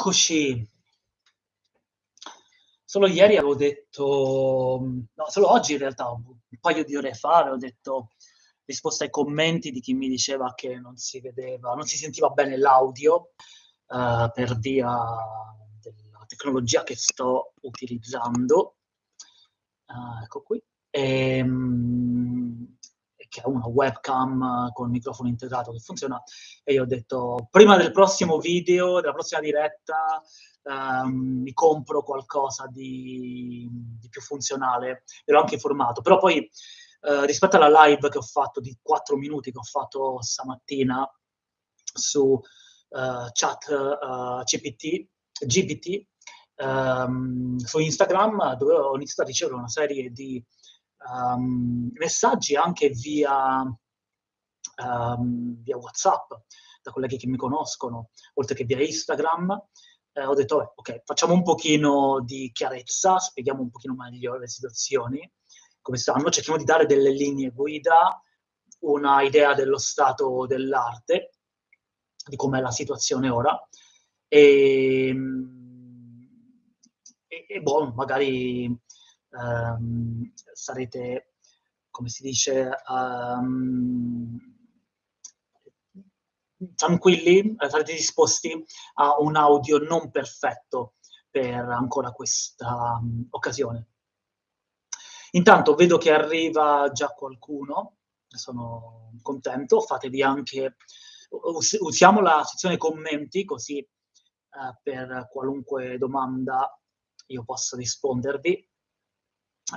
Eccoci. Solo ieri avevo detto, no, solo oggi in realtà, un paio di ore fa, avevo detto, risposta ai commenti di chi mi diceva che non si vedeva, non si sentiva bene l'audio uh, per via della tecnologia che sto utilizzando. Uh, ecco qui. E, um, che ha una webcam con il microfono integrato che funziona e io ho detto prima del prossimo video, della prossima diretta um, mi compro qualcosa di, di, più funzionale. E l'ho anche informato. Però poi uh, rispetto alla live che ho fatto di 4 minuti che ho fatto stamattina su uh, chat uh, CPT, GPT um, su Instagram dove ho iniziato a ricevere una serie di um, messaggi anche via, um, via, WhatsApp da colleghi che mi conoscono, oltre che via Instagram. Eh, ho detto, beh, ok, facciamo un pochino di chiarezza, spieghiamo un pochino meglio le situazioni, come stanno, cerchiamo di dare delle linee guida, una idea dello stato dell'arte, di com'è la situazione ora, e, e, e boh, magari um, sarete, come si dice, um, tranquilli, sarete disposti a un audio non perfetto per ancora questa um, occasione. Intanto vedo che arriva già qualcuno, sono contento, fatevi anche, us usiamo la sezione commenti così eh, per qualunque domanda io possa rispondervi.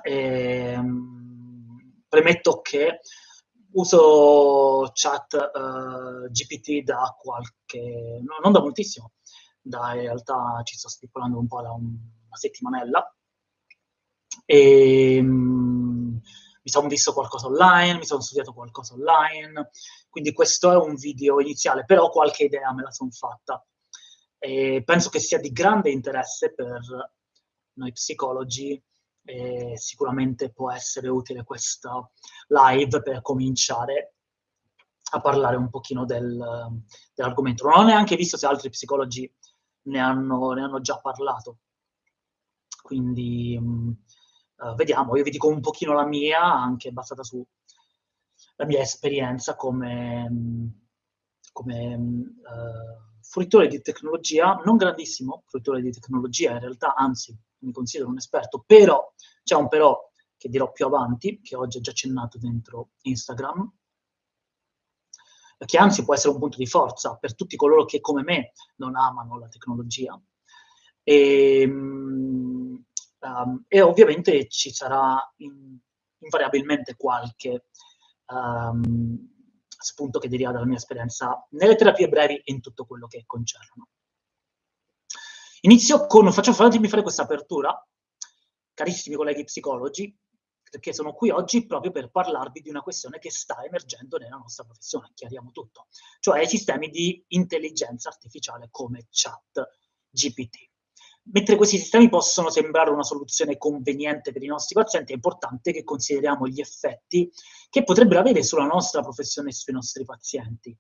Ehm, premetto che uso chat uh, eh, GPT da qualche, no, non da moltissimo, da in realtà ci sto stipulando un po' da un, una settimanella. E, um, mi sono visto qualcosa online, mi sono studiato qualcosa online, quindi questo è un video iniziale, però qualche idea me la sono fatta. E penso che sia di grande interesse per noi psicologi e sicuramente può essere utile questa live per cominciare a parlare un pochino del, dell'argomento. Non ho neanche visto se altri psicologi ne hanno, ne hanno già parlato, quindi uh, vediamo, io vi dico un pochino la mia, anche basata sulla mia esperienza come, come uh, fruitore di tecnologia, non grandissimo fruitore di tecnologia in realtà, anzi mi considero un esperto, però c'è un però che dirò più avanti, che oggi è già accennato dentro Instagram, che anzi può essere un punto di forza per tutti coloro che come me non amano la tecnologia. E, um, e ovviamente ci sarà in, invariabilmente qualche um, spunto che deriva dalla mia esperienza nelle terapie brevi e in tutto quello che concerno. Inizio con, faccio, fatemi fare questa apertura, carissimi colleghi psicologi, perché sono qui oggi proprio per parlarvi di una questione che sta emergendo nella nostra professione, chiariamo tutto, cioè i sistemi di intelligenza artificiale come chat GPT. Mentre questi sistemi possono sembrare una soluzione conveniente per i nostri pazienti, è importante che consideriamo gli effetti che potrebbero avere sulla nostra professione e sui nostri pazienti.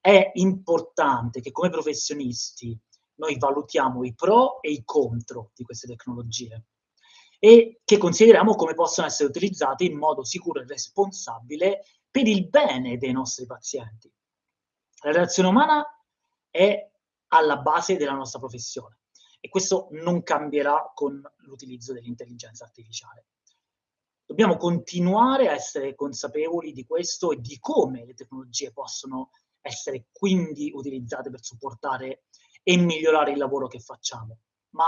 È importante che come professionisti noi valutiamo i pro e i contro di queste tecnologie e che consideriamo come possono essere utilizzate in modo sicuro e responsabile per il bene dei nostri pazienti. La relazione umana è alla base della nostra professione e questo non cambierà con l'utilizzo dell'intelligenza artificiale. Dobbiamo continuare a essere consapevoli di questo e di come le tecnologie possono essere quindi utilizzate per supportare e migliorare il lavoro che facciamo, ma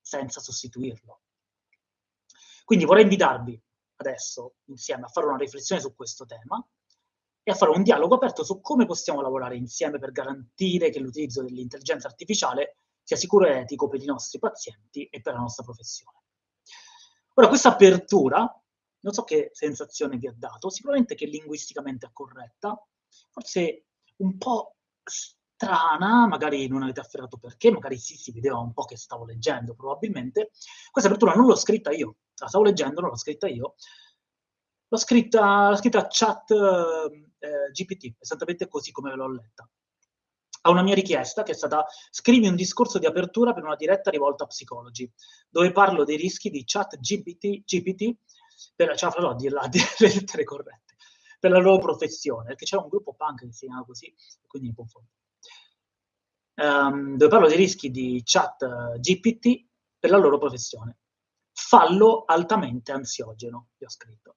senza sostituirlo. Quindi vorrei invitarvi adesso insieme a fare una riflessione su questo tema e a fare un dialogo aperto su come possiamo lavorare insieme per garantire che l'utilizzo dell'intelligenza artificiale sia sicuro e etico per i nostri pazienti e per la nostra professione. Ora, questa apertura, non so che sensazione vi ha dato, sicuramente che linguisticamente è corretta, forse un po' strana, magari non avete afferrato perché, magari sì, si vedeva un po' che stavo leggendo probabilmente. Questa apertura non l'ho scritta io, la stavo leggendo, non l'ho scritta io. L'ho scritta, l'ho scritta chat eh, GPT, esattamente così come l'ho letta. A una mia richiesta che è stata scrivi un discorso di apertura per una diretta rivolta a psicologi, dove parlo dei rischi di chat GPT, GPT per, cioè, farò dire le lettere corrette, per la loro professione, perché c'è un gruppo punk che si chiama così, quindi mi confondo. Um, dove parlo dei rischi di chat GPT per la loro professione. Fallo altamente ansiogeno, vi ho scritto.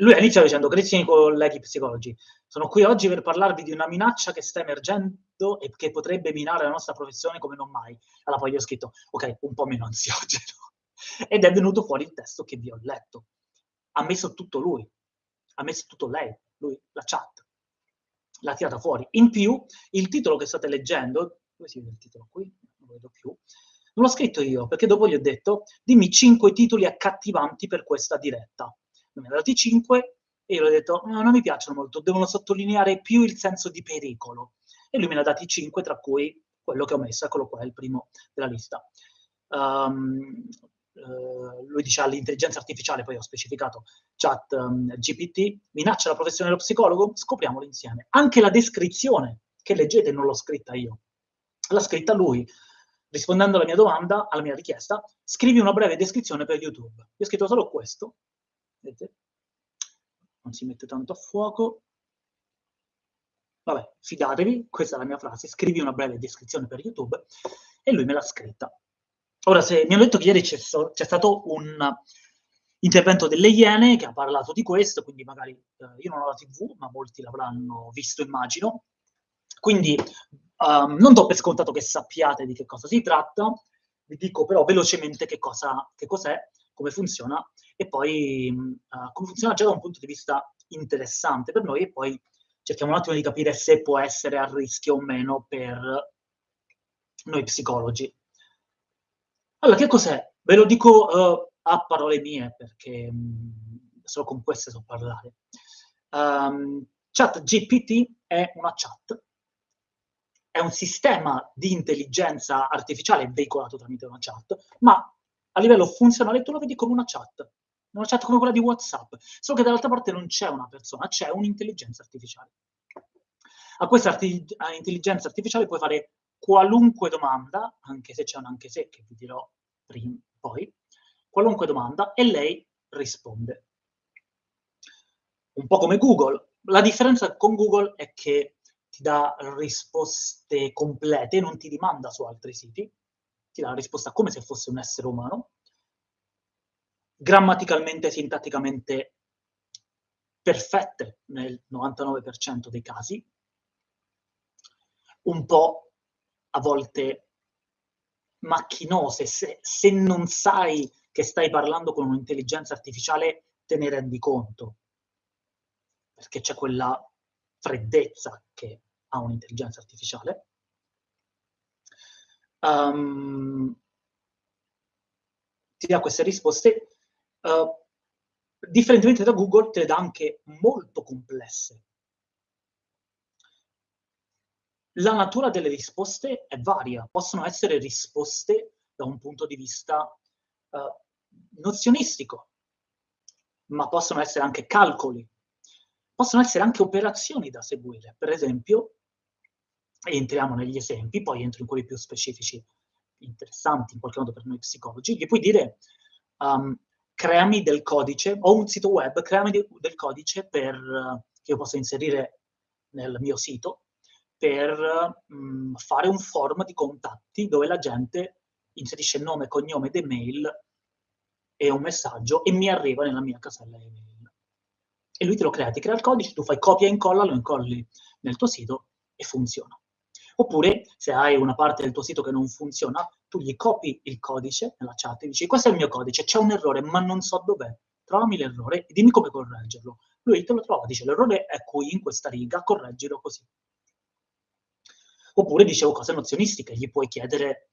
Lui ha iniziato dicendo, carissimi colleghi psicologi, sono qui oggi per parlarvi di una minaccia che sta emergendo e che potrebbe minare la nostra professione come non mai. Allora poi gli ho scritto, ok, un po' meno ansiogeno. Ed è venuto fuori il testo che vi ho letto. Ha messo tutto lui, ha messo tutto lei, lui, la chat. L'ha tirata fuori. In più, il titolo che state leggendo, dove si vede il titolo qui? Non lo vedo più. Non l'ho scritto io, perché dopo gli ho detto, dimmi cinque titoli accattivanti per questa diretta. Ne ha dati cinque e io gli ho detto, no, non mi piacciono molto, devono sottolineare più il senso di pericolo. E lui me ne ha dati cinque, tra cui quello che ho messo, eccolo qua, è il primo della lista. Um, uh, lui dice all'intelligenza artificiale, poi ho specificato chat um, GPT, minaccia la professione dello psicologo? Scopriamolo insieme. Anche la descrizione che leggete non l'ho scritta io, l'ha scritta lui. Rispondendo alla mia domanda, alla mia richiesta, scrivi una breve descrizione per YouTube. Io ho scritto solo questo, vedete? non si mette tanto a fuoco. Vabbè, fidatevi, questa è la mia frase, scrivi una breve descrizione per YouTube e lui me l'ha scritta. Ora, se mi hanno detto che ieri c'è, so, stato un intervento delle Iene che ha parlato di questo, quindi magari eh, io non ho la TV, ma molti l'avranno visto, immagino. Quindi um, non do per scontato che sappiate di che cosa si tratta, vi dico però velocemente che, cosa, che cos'è, come funziona e poi uh, come funziona già da un punto di vista interessante per noi e poi cerchiamo un attimo di capire se può essere a rischio o meno per noi psicologi. Allora, che cos'è? Ve lo dico uh, a parole mie perché mh, solo con queste so parlare. Um, chat GPT è una chat, è un sistema di intelligenza artificiale veicolato tramite una chat, ma a livello funzionale tu lo vedi come una chat una chat come quella di WhatsApp, solo che dall'altra parte non c'è una persona, c'è un'intelligenza artificiale. A questa arti a intelligenza artificiale puoi fare qualunque domanda, anche se c'è un anche se che vi dirò prima, poi, qualunque domanda e lei risponde. Un po' come Google. La differenza con Google è che ti dà risposte complete, non ti rimanda su altri siti, ti dà la risposta come se fosse un essere umano, grammaticalmente e sintatticamente perfette nel 99% dei casi, un po' a volte macchinose, se, se non sai che stai parlando con un'intelligenza artificiale te ne rendi conto, perché c'è quella freddezza che ha un'intelligenza artificiale. Um, ti dà queste risposte Uh, differentemente da Google, te le dà anche molto complesse. La natura delle risposte è varia, possono essere risposte da un punto di vista uh, nozionistico, ma possono essere anche calcoli, possono essere anche operazioni da seguire. Per esempio, entriamo negli esempi, poi entro in quelli più specifici, interessanti in qualche modo per noi psicologi, gli puoi dire um, creami del codice, ho un sito web, creami de, del codice per, che io posso inserire nel mio sito per mh, mm, fare un form di contatti dove la gente inserisce nome, cognome ed email e un messaggio e mi arriva nella mia casella email. E lui te lo crea, ti crea il codice, tu fai copia e incolla, lo incolli nel tuo sito e funziona. Oppure, se hai una parte del tuo sito che non funziona, tu gli copi il codice nella chat e dici questo è il mio codice, c'è un errore, ma non so dov'è. Trovami l'errore e dimmi come correggerlo. Lui te lo trova, dice l'errore è qui, in questa riga, correggilo così. Oppure dicevo cose nozionistiche, gli puoi chiedere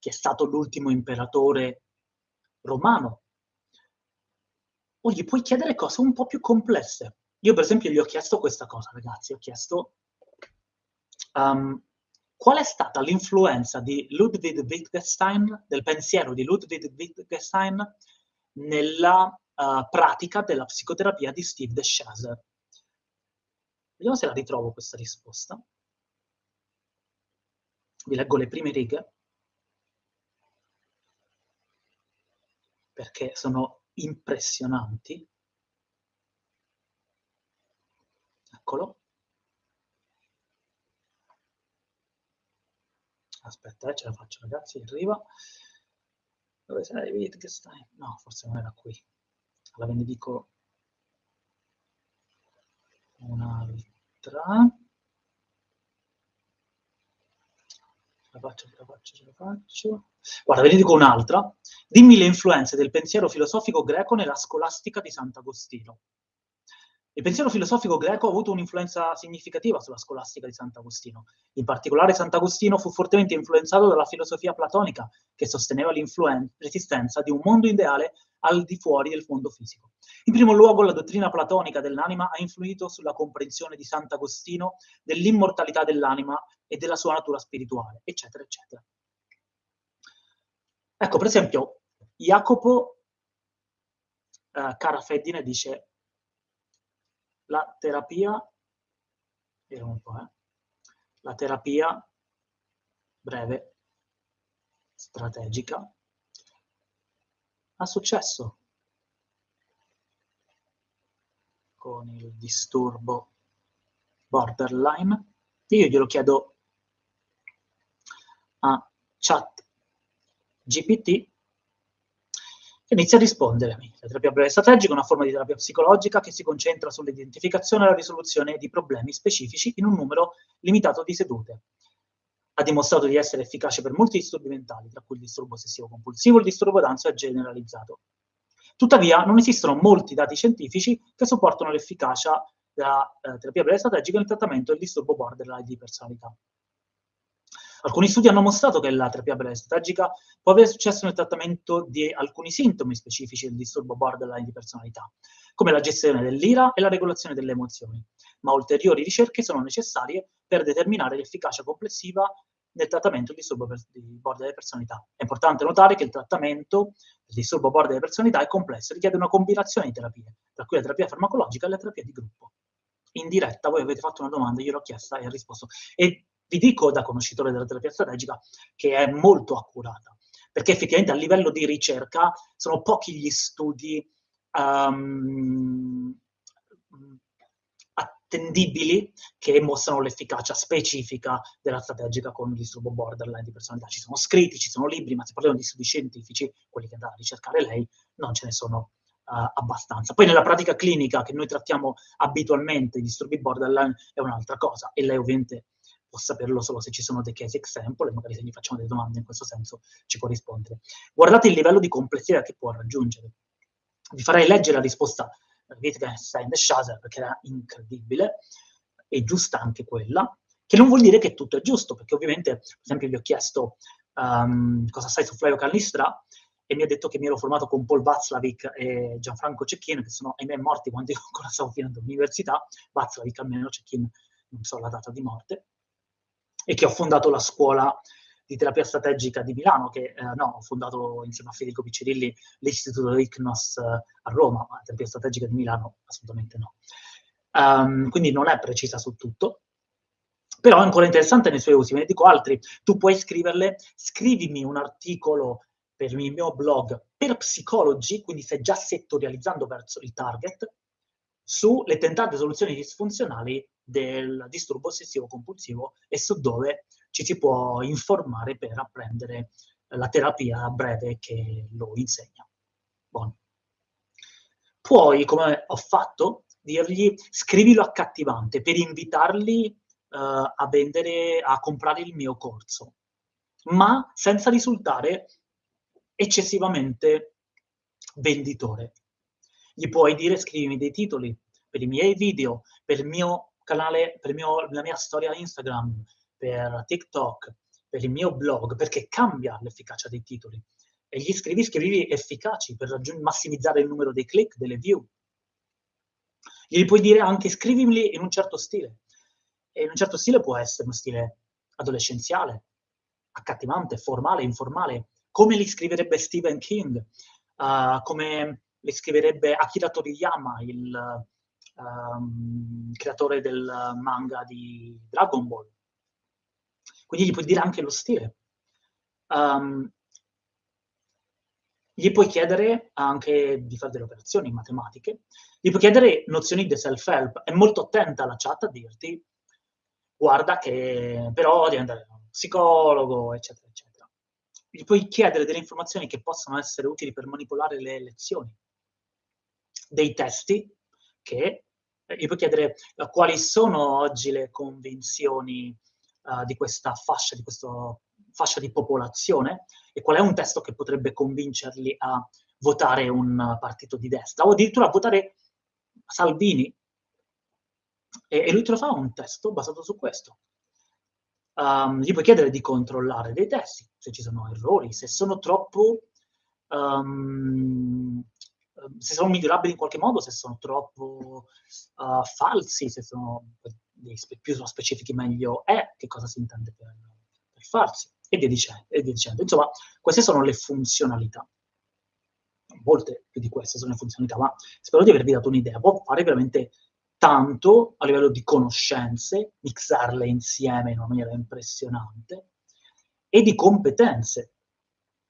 chi è stato l'ultimo imperatore romano. O gli puoi chiedere cose un po' più complesse. Io per esempio gli ho chiesto questa cosa, ragazzi, ho chiesto um, qual è stata l'influenza di Ludwig Wittgenstein, del pensiero di Ludwig Wittgenstein, nella uh, pratica della psicoterapia di Steve De Chaser? Vediamo se la ritrovo questa risposta. Vi leggo le prime righe, perché sono impressionanti. Eccolo. Aspetta, eh, ce la faccio ragazzi, arriva. Dove sei Wittgenstein? No, forse non era qui. Allora ve ne dico un'altra. Ce la faccio, ce la faccio, ce la faccio. Guarda, ve ne dico un'altra. Dimmi le influenze del pensiero filosofico greco nella scolastica di Sant'Agostino. Il pensiero filosofico greco ha avuto un'influenza significativa sulla scolastica di Sant'Agostino. In particolare Sant'Agostino fu fortemente influenzato dalla filosofia platonica, che sosteneva l'esistenza di un mondo ideale al di fuori del mondo fisico. In primo luogo la dottrina platonica dell'anima ha influito sulla comprensione di Sant'Agostino dell'immortalità dell'anima e della sua natura spirituale, eccetera, eccetera. Ecco, per esempio, Jacopo eh, Carafeddine dice la terapia, un po', eh, la terapia breve, strategica, ha successo con il disturbo borderline. Io glielo chiedo a chat GPT inizia a rispondere. La terapia breve strategica è una forma di terapia psicologica che si concentra sull'identificazione e la risoluzione di problemi specifici in un numero limitato di sedute. Ha dimostrato di essere efficace per molti disturbi mentali, tra cui il disturbo ossessivo-compulsivo e il disturbo d'ansia generalizzato. Tuttavia, non esistono molti dati scientifici che supportano l'efficacia della eh, terapia breve strategica nel trattamento del disturbo borderline di personalità. Alcuni studi hanno mostrato che la terapia strategica può avere successo nel trattamento di alcuni sintomi specifici del disturbo borderline di personalità, come la gestione dell'ira e la regolazione delle emozioni, ma ulteriori ricerche sono necessarie per determinare l'efficacia complessiva nel trattamento del disturbo di borderline di personalità. È importante notare che il trattamento del disturbo borderline di personalità è complesso e richiede una combinazione di terapie, tra cui la terapia farmacologica e la terapia di gruppo. In diretta voi avete fatto una domanda, io l'ho chiesta e ho risposto. E vi dico da conoscitore della terapia strategica che è molto accurata, perché effettivamente a livello di ricerca sono pochi gli studi um, attendibili che mostrano l'efficacia specifica della strategica con il disturbo borderline di personalità. Ci sono scritti, ci sono libri, ma se parliamo di studi scientifici, quelli che andrà a ricercare lei, non ce ne sono uh, abbastanza. Poi nella pratica clinica che noi trattiamo abitualmente i disturbi borderline è un'altra cosa e lei ovviamente può saperlo solo se ci sono dei case example e magari se gli facciamo delle domande in questo senso ci può rispondere. Guardate il livello di complessità che può raggiungere. Vi farei leggere la risposta di Wittgenstein e Schaser perché era incredibile e giusta anche quella, che non vuol dire che tutto è giusto, perché ovviamente, per esempio, gli ho chiesto um, cosa sai su Flavio Callistra e mi ha detto che mi ero formato con Paul Václavic e Gianfranco Cecchin, che sono, ahimè, morti quando io ancora stavo finendo l'università, Václavic almeno, Cecchin non so la data di morte, e che ho fondato la scuola di terapia strategica di Milano, che eh, no, ho fondato insieme a Federico Piccirilli l'istituto ICNOS eh, a Roma, ma terapia strategica di Milano assolutamente no. Um, quindi non è precisa su tutto, però è ancora interessante nei suoi usi, ve ne dico altri. Tu puoi scriverle, scrivimi un articolo per il mio blog per psicologi, quindi stai già settorializzando verso il target, sulle tentate soluzioni disfunzionali del disturbo ossessivo compulsivo e su dove ci si può informare per apprendere la terapia breve che lo insegna. Buono. Puoi, come ho fatto, dirgli scrivilo accattivante per invitarli uh, a vendere, a comprare il mio corso, ma senza risultare eccessivamente venditore. Gli puoi dire scrivimi dei titoli per i miei video, per il mio canale, per, mio, la mia storia Instagram, per TikTok, per il mio blog, perché cambia l'efficacia dei titoli. E gli scrivi, scrivi efficaci per massimizzare il numero dei click, delle view. Gli puoi dire anche scrivimeli in un certo stile. E in un certo stile può essere uno stile adolescenziale, accattivante, formale, informale, come li scriverebbe Stephen King, uh, come li scriverebbe Akira Toriyama, il um, creatore del manga di Dragon Ball. Quindi gli puoi dire anche lo stile. Um, gli puoi chiedere anche di fare delle operazioni matematiche, gli puoi chiedere nozioni di self-help. È molto attenta la chat a dirti, guarda che però devi andare da un psicologo, eccetera, eccetera. Gli puoi chiedere delle informazioni che possono essere utili per manipolare le lezioni, dei testi che gli puoi chiedere uh, quali sono oggi le convinzioni uh, di questa fascia, di questo fascia di popolazione e qual è un testo che potrebbe convincerli a votare un partito di destra o addirittura a votare Salvini. E, e lui te lo fa un testo basato su questo. Um, gli puoi chiedere di controllare dei testi, se ci sono errori, se sono troppo... Um, se sono migliorabili in qualche modo, se sono troppo uh, falsi, se sono più sono specifici meglio è, che cosa si intende per, per farsi e via, dicendo, e via dicendo. Insomma, queste sono le funzionalità. Molte più di queste sono le funzionalità, ma spero di avervi dato un'idea. Può fare veramente tanto a livello di conoscenze, mixarle insieme in una maniera impressionante, e di competenze.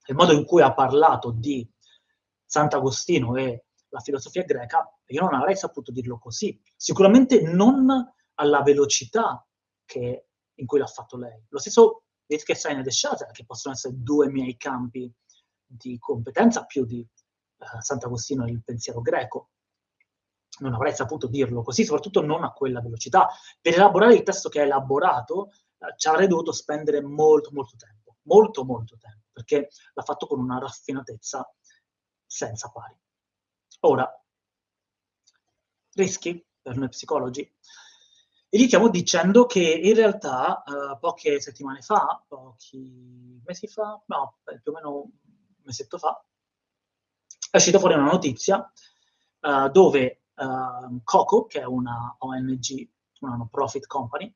Il modo in cui ha parlato di Sant'Agostino e la filosofia greca, io non avrei saputo dirlo così. Sicuramente non alla velocità che, in cui l'ha fatto lei. Lo stesso Wittgenstein e Schatter, che possono essere due miei campi di competenza più di uh, Sant'Agostino e il pensiero greco. Non avrei saputo dirlo così, soprattutto non a quella velocità. Per elaborare il testo che ha elaborato uh, ci avrei dovuto spendere molto, molto tempo, molto, molto tempo, perché l'ha fatto con una raffinatezza senza pari. Ora, rischi per noi psicologi? Iniziamo dicendo che in realtà uh, poche settimane fa, pochi mesi fa, no, più o meno un mesetto fa, è uscita fuori una notizia uh, dove uh, Coco, che è una ONG, una non-profit company,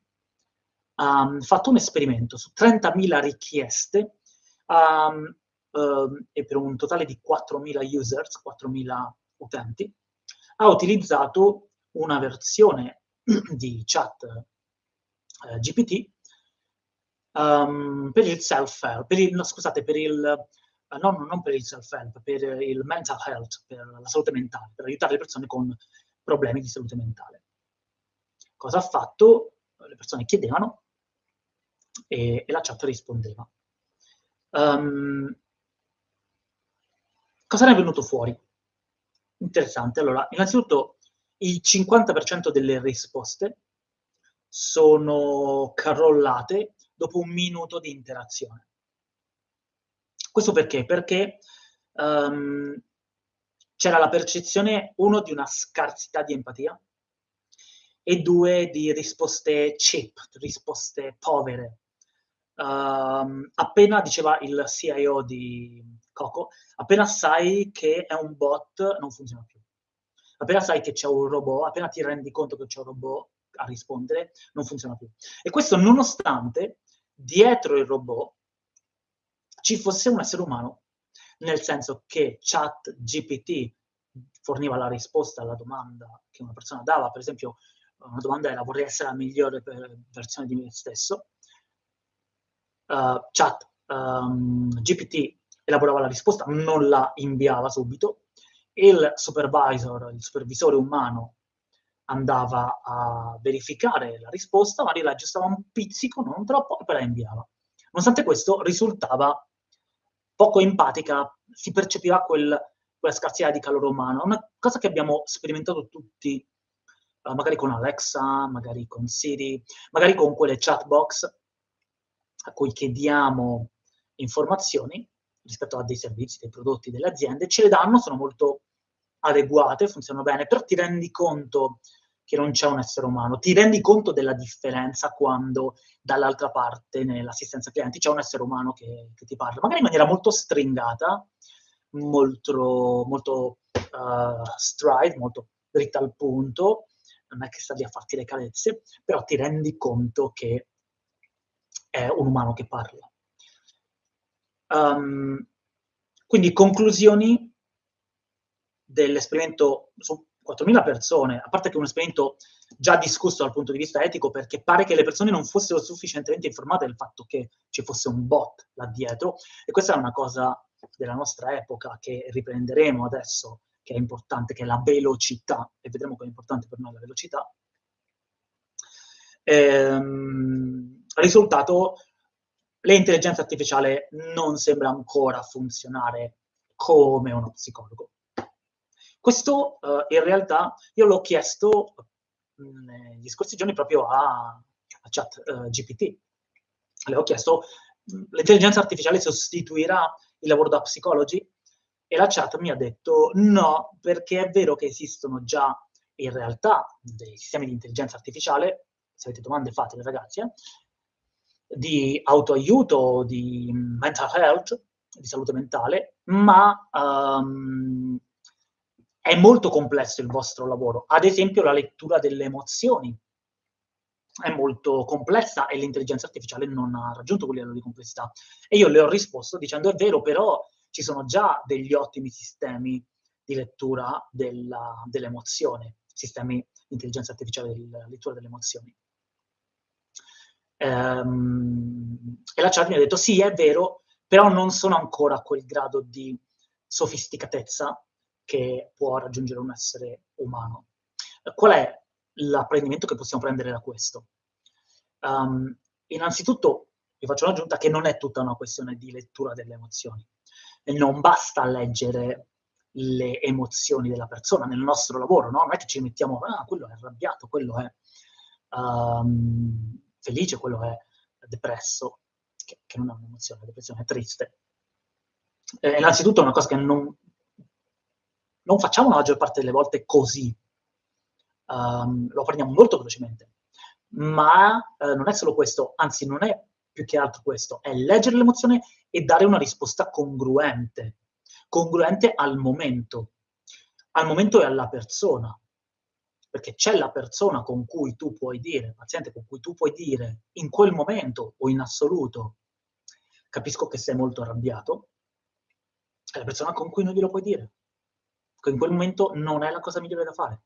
ha fatto un esperimento su 30.000 richieste um, um, e per un totale di 4.000 users, 4.000 utenti, ha utilizzato una versione di chat eh, GPT um, per il self-help, per il, no, scusate, per il, uh, non, per il self-help, per il mental health, per la salute mentale, per aiutare le persone con problemi di salute mentale. Cosa ha fatto? Le persone chiedevano e, e la chat rispondeva. Um, cosa ne è venuto fuori? Interessante. Allora, innanzitutto il 50% delle risposte sono crollate dopo un minuto di interazione. Questo perché? Perché um, c'era la percezione, uno, di una scarsità di empatia e due, di risposte cheap, risposte povere. Um, appena, diceva il CIO di Coco, appena sai che è un bot non funziona più. Appena sai che c'è un robot, appena ti rendi conto che c'è un robot a rispondere, non funziona più. E questo nonostante dietro il robot ci fosse un essere umano, nel senso che chat GPT forniva la risposta alla domanda che una persona dava, per esempio una domanda era vorrei essere la migliore versione di me stesso, uh, chat um, GPT elaborava la risposta, non la inviava subito, il supervisor, il supervisore umano, andava a verificare la risposta, magari la aggiustava un pizzico, non troppo, e poi la inviava. Nonostante questo, risultava poco empatica, si percepiva quel, quella scarsità di calore umano, una cosa che abbiamo sperimentato tutti, uh, magari con Alexa, magari con Siri, magari con quelle chat box a cui chiediamo informazioni, rispetto a dei servizi, dei prodotti delle aziende, ce le danno, sono molto adeguate, funzionano bene, però ti rendi conto che non c'è un essere umano, ti rendi conto della differenza quando dall'altra parte nell'assistenza clienti c'è un essere umano che, che, ti parla, magari in maniera molto stringata, molto, molto uh, stride, molto dritta al punto, non è che sta lì a farti le carezze, però ti rendi conto che è un umano che parla. Um, quindi conclusioni dell'esperimento su 4.000 persone, a parte che è un esperimento già discusso dal punto di vista etico, perché pare che le persone non fossero sufficientemente informate del fatto che ci fosse un bot là dietro, e questa è una cosa della nostra epoca che riprenderemo adesso, che è importante, che è la velocità, e vedremo che è importante per noi la velocità. Ehm, risultato, l'intelligenza artificiale non sembra ancora funzionare come uno psicologo. Questo uh, in realtà io l'ho chiesto negli scorsi giorni proprio a, a chat uh, GPT. Le ho chiesto, l'intelligenza artificiale sostituirà il lavoro da psicologi? E la chat mi ha detto no, perché è vero che esistono già in realtà dei sistemi di intelligenza artificiale, se avete domande fatele ragazzi, eh, di autoaiuto, di mental health, di salute mentale, ma um, è molto complesso il vostro lavoro. Ad esempio la lettura delle emozioni è molto complessa e l'intelligenza artificiale non ha raggiunto quel livello di complessità. E io le ho risposto dicendo è vero, però ci sono già degli ottimi sistemi di lettura della, dell'emozione, sistemi di intelligenza artificiale di lettura delle emozioni. Ehm, e la chat mi ha detto sì, è vero, però non sono ancora a quel grado di sofisticatezza che può raggiungere un essere umano. Qual è l'apprendimento che possiamo prendere da questo? Um, innanzitutto, vi faccio un'aggiunta che non è tutta una questione di lettura delle emozioni. Non basta leggere le emozioni della persona nel nostro lavoro, no? Non è che ci mettiamo, ah, quello è arrabbiato, quello è um, felice, quello è depresso, che, che non è un'emozione, la depressione è triste. Eh, innanzitutto è una cosa che non, non facciamo la maggior parte delle volte così, um, lo prendiamo molto velocemente. Ma eh, non è solo questo, anzi non è più che altro questo, è leggere l'emozione e dare una risposta congruente, congruente al momento, al momento e alla persona. Perché c'è la persona con cui tu puoi dire, il paziente con cui tu puoi dire in quel momento o in assoluto, capisco che sei molto arrabbiato, è la persona con cui non glielo puoi dire che in quel momento non è la cosa migliore da fare.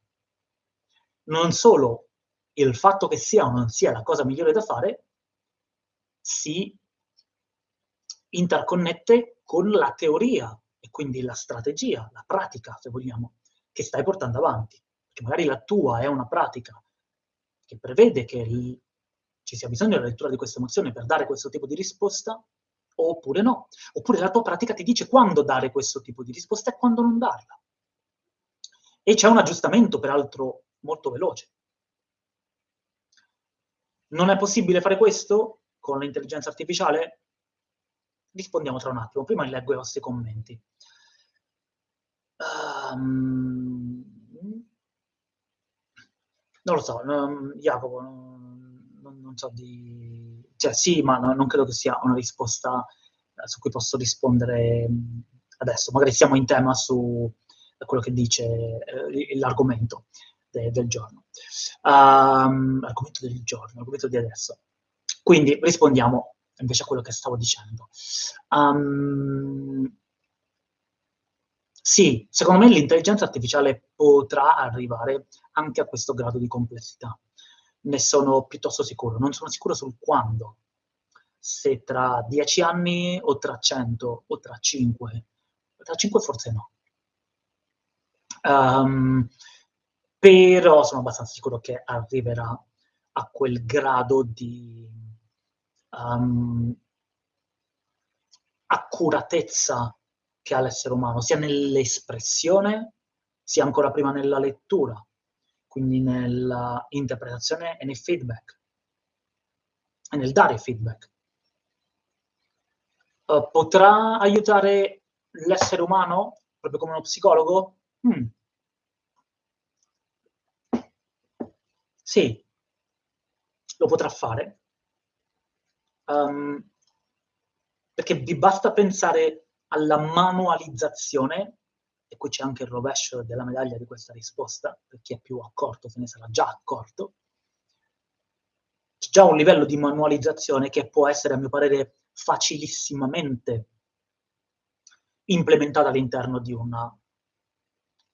Non solo il fatto che sia o non sia la cosa migliore da fare si interconnette con la teoria e quindi la strategia, la pratica, se vogliamo, che stai portando avanti. Perché magari la tua è una pratica che prevede che il, ci sia bisogno della lettura di questa emozione per dare questo tipo di risposta, oppure no. Oppure la tua pratica ti dice quando dare questo tipo di risposta e quando non darla. E c'è un aggiustamento, peraltro, molto veloce. Non è possibile fare questo con l'intelligenza artificiale? Rispondiamo tra un attimo. Prima leggo i vostri commenti. Um, non lo so, non, Jacopo, non, non, so di... Cioè sì, ma no, non credo che sia una risposta eh, su cui posso rispondere adesso. Magari siamo in tema su quello che dice eh, l'argomento de, del giorno. Um, l'argomento del giorno, l'argomento di adesso. Quindi rispondiamo invece a quello che stavo dicendo. Um, sì, secondo me l'intelligenza artificiale potrà arrivare anche a questo grado di complessità. Ne sono piuttosto sicuro. Non sono sicuro sul quando. Se tra dieci anni o tra cento o tra cinque. Tra cinque forse no. Um, però sono abbastanza sicuro che arriverà a quel grado di um, accuratezza che ha l'essere umano, sia nell'espressione, sia ancora prima nella lettura, quindi nell'interpretazione e nel feedback, e nel dare feedback. Uh, potrà aiutare l'essere umano, proprio come uno psicologo? Hmm. Sì, lo potrà fare. Um, perché vi basta pensare alla manualizzazione, e qui c'è anche il rovescio della medaglia di questa risposta, per chi è più accorto se ne sarà già accorto. C'è già un livello di manualizzazione che può essere, a mio parere, facilissimamente implementato all'interno di una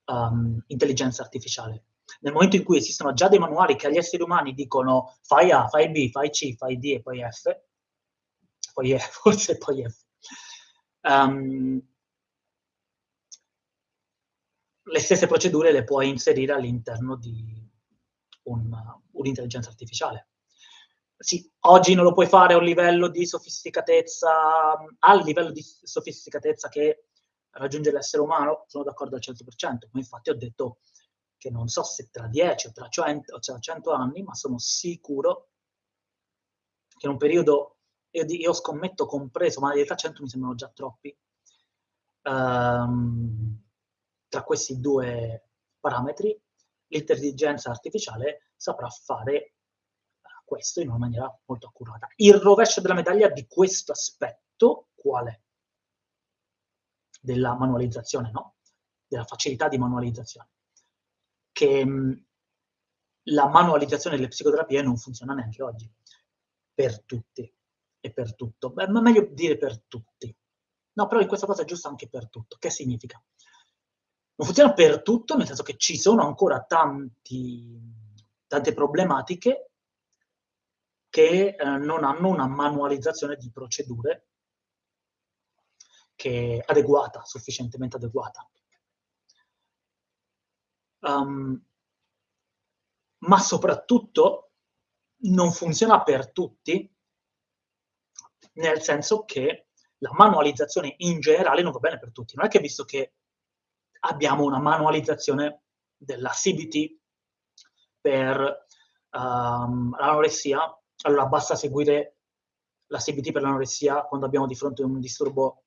um, intelligenza artificiale. Nel momento in cui esistono già dei manuali che agli esseri umani dicono fai A, fai B, fai C, fai D e poi F, poi E, forse poi F, um, le stesse procedure le puoi inserire all'interno di un, un'intelligenza artificiale. Sì, oggi non lo puoi fare a un livello di sofisticatezza, al livello di sofisticatezza che raggiunge l'essere umano, sono d'accordo al 100%, ma infatti ho detto che non so se tra 10 o tra 100, o tra 100 anni, ma sono sicuro che in un periodo, io, io scommetto compreso, ma in realtà 100 mi sembrano già troppi, um, tra questi due parametri, l'intelligenza artificiale saprà fare eh, questo in una maniera molto accurata. Il rovescio della medaglia di questo aspetto qual è? Della manualizzazione, no? Della facilità di manualizzazione. Che mh, la manualizzazione delle psicoterapie non funziona neanche oggi, per tutti e per tutto. Beh, ma meglio dire per tutti. No, però in questa cosa è giusto anche per tutto. Che significa? Non funziona per tutto, nel senso che ci sono ancora tanti, tante problematiche che eh, non hanno una manualizzazione di procedure che è adeguata, sufficientemente adeguata. Um, ma soprattutto non funziona per tutti, nel senso che la manualizzazione in generale non va bene per tutti. Non è che visto che abbiamo una manualizzazione della CBT per um, l'anoressia, allora basta seguire la CBT per l'anoressia quando abbiamo di fronte un disturbo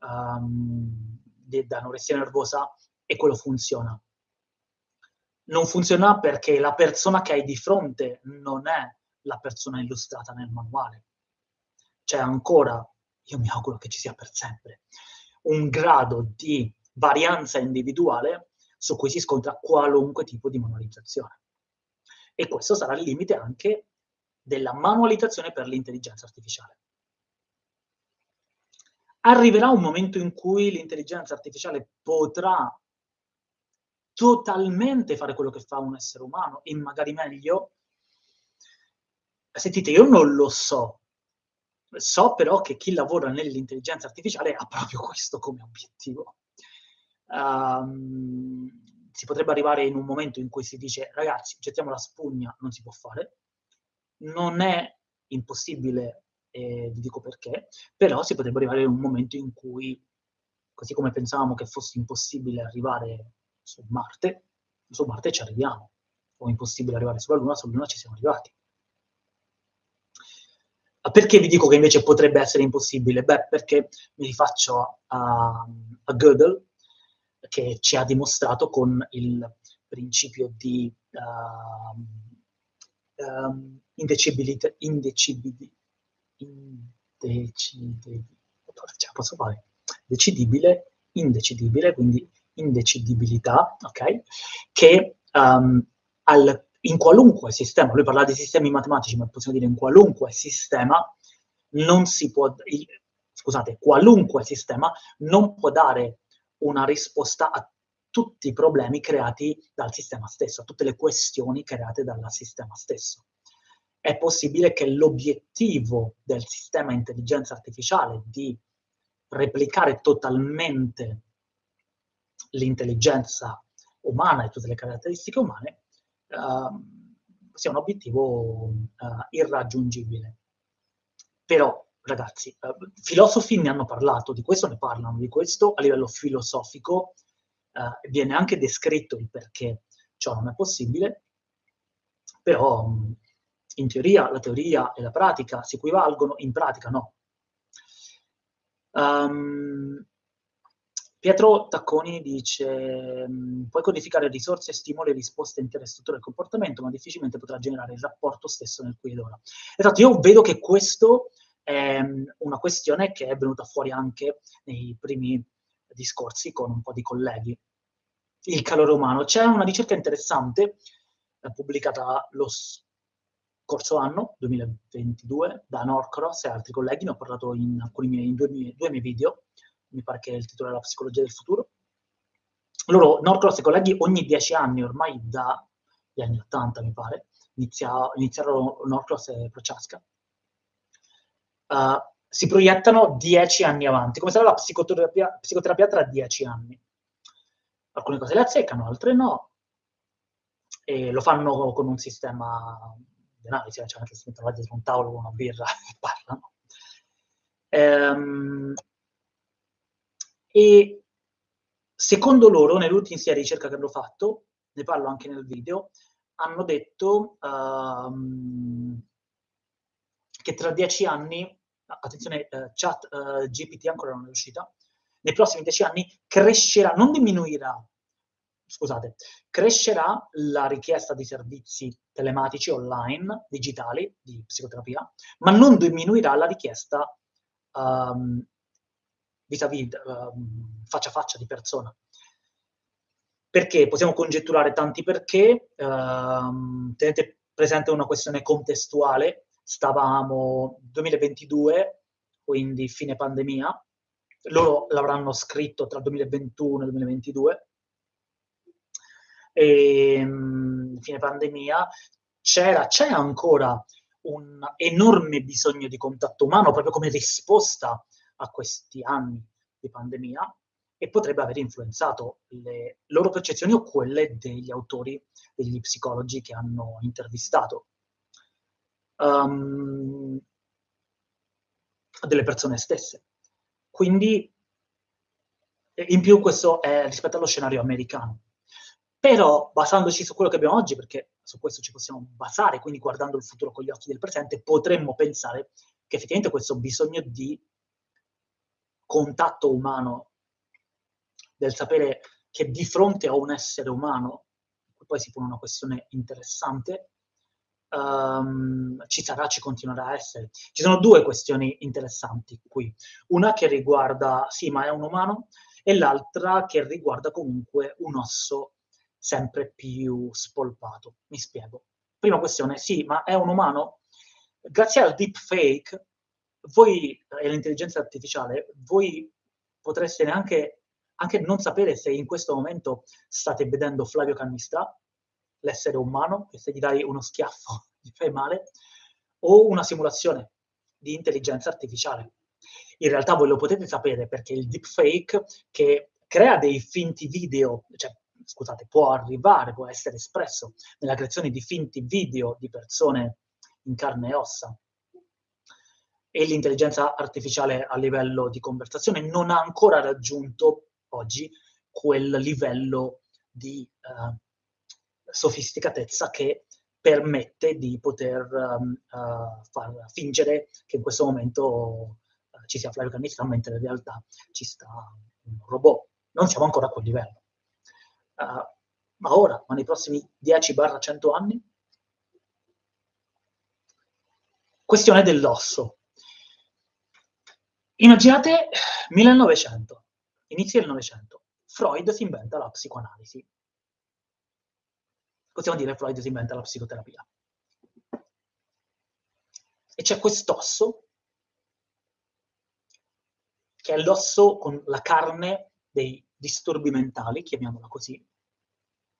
um, di, anoressia nervosa e quello funziona. Non funziona perché la persona che hai di fronte non è la persona illustrata nel manuale. C'è ancora, io mi auguro che ci sia per sempre, un grado di varianza individuale su cui si scontra qualunque tipo di manualizzazione. E questo sarà il limite anche della manualizzazione per l'intelligenza artificiale. Arriverà un momento in cui l'intelligenza artificiale potrà totalmente fare quello che fa un essere umano e magari meglio? Sentite, io non lo so. So però che chi lavora nell'intelligenza artificiale ha proprio questo come obiettivo um, si potrebbe arrivare in un momento in cui si dice ragazzi, gettiamo la spugna, non si può fare. Non è impossibile, eh, vi dico perché, però si potrebbe arrivare in un momento in cui, così come pensavamo che fosse impossibile arrivare su Marte, su Marte ci arriviamo. O impossibile arrivare sulla Luna, sulla Luna ci siamo arrivati. Perché vi dico che invece potrebbe essere impossibile? Beh, perché mi rifaccio a, a Gödel, che ci ha dimostrato con il principio di uh, um, indecibilità, indecibilità, indecidibile, posso fare, decidibile, indecidibile, quindi indecidibilità, ok? Che um, al, in qualunque sistema, lui parlava di sistemi matematici, ma possiamo dire in qualunque sistema, non si può, scusate, qualunque sistema non può dare una risposta a tutti i problemi creati dal sistema stesso, a tutte le questioni create dal sistema stesso. È possibile che l'obiettivo del sistema intelligenza artificiale di replicare totalmente l'intelligenza umana e tutte le caratteristiche umane sia un obiettivo uh, irraggiungibile. Però ragazzi, uh, filosofi ne hanno parlato, di questo ne parlano, di questo a livello filosofico uh, viene anche descritto il perché ciò non è possibile, però um, in teoria la teoria e la pratica si equivalgono, in pratica no. Um, Pietro Tacconi dice puoi codificare risorse, stimoli e risposte intere strutture del comportamento, ma difficilmente potrà generare il rapporto stesso nel qui ed ora. Esatto, io vedo che questo è una questione che è venuta fuori anche nei primi discorsi con un po' di colleghi. Il calore umano. C'è una ricerca interessante eh, pubblicata lo scorso anno, 2022, da Norcross e altri colleghi, ne ho parlato in, alcuni miei, in due, miei, due miei video, mi pare che il titolo è La psicologia del futuro, loro, Norcross e colleghi, ogni dieci anni, ormai dagli anni 80 mi pare, inizia, iniziarono Norcross e Prochaska, uh, si proiettano dieci anni avanti, come sarà la psicoterapia, psicoterapia tra dieci anni. Alcune cose le azzeccano, altre no, e lo fanno con un sistema di analisi, cioè anche se mettono dietro un tavolo con una birra e parlano. Ehm, e secondo loro, nell'ultima ricerca che hanno fatto, ne parlo anche nel video, hanno detto um, che tra dieci anni, attenzione, uh, chat uh, GPT ancora non è uscita, nei prossimi dieci anni crescerà, non diminuirà, scusate, crescerà la richiesta di servizi telematici online, digitali, di psicoterapia, ma non diminuirà la richiesta um, vis-à-vis, um, faccia a faccia di persona. Perché? Possiamo congetturare tanti perché, um, tenete presente una questione contestuale, stavamo 2022, quindi fine pandemia, loro l'avranno scritto tra 2021 e 2022, e, um, fine pandemia, c'era, c'è ancora un enorme bisogno di contatto umano proprio come risposta a questi anni di pandemia e potrebbe aver influenzato le loro percezioni o quelle degli autori, degli psicologi che hanno intervistato. Um, delle persone stesse. Quindi, in più questo è rispetto allo scenario americano. Però, basandoci su quello che abbiamo oggi, perché su questo ci possiamo basare, quindi guardando il futuro con gli occhi del presente, potremmo pensare che effettivamente questo bisogno di contatto umano, del sapere che di fronte a un essere umano, poi si pone una questione interessante, um, ci sarà, ci continuerà a essere. Ci sono due questioni interessanti qui. Una che riguarda, sì, ma è un umano, e l'altra che riguarda comunque un osso sempre più spolpato. Mi spiego. Prima questione, sì, ma è un umano? Grazie al deepfake voi e l'intelligenza artificiale, voi potreste neanche anche non sapere se in questo momento state vedendo Flavio Cannista, l'essere umano, che se gli dai uno schiaffo gli fai male, o una simulazione di intelligenza artificiale. In realtà voi lo potete sapere perché il deepfake che crea dei finti video, cioè scusate, può arrivare, può essere espresso nella creazione di finti video di persone in carne e ossa, e l'intelligenza artificiale a livello di conversazione non ha ancora raggiunto oggi quel livello di uh, sofisticatezza che permette di poter um, uh, far fingere che in questo momento uh, ci sia Flavio Cannista, mentre in realtà ci sta un robot. Non siamo ancora a quel livello. ma ora, ma nei prossimi 10-100 anni? Questione dell'osso. Immaginate 1900, inizio del Novecento, Freud si inventa la psicoanalisi. Possiamo dire Freud si inventa la psicoterapia. E c'è quest'osso, che è l'osso con la carne dei disturbi mentali, chiamiamola così,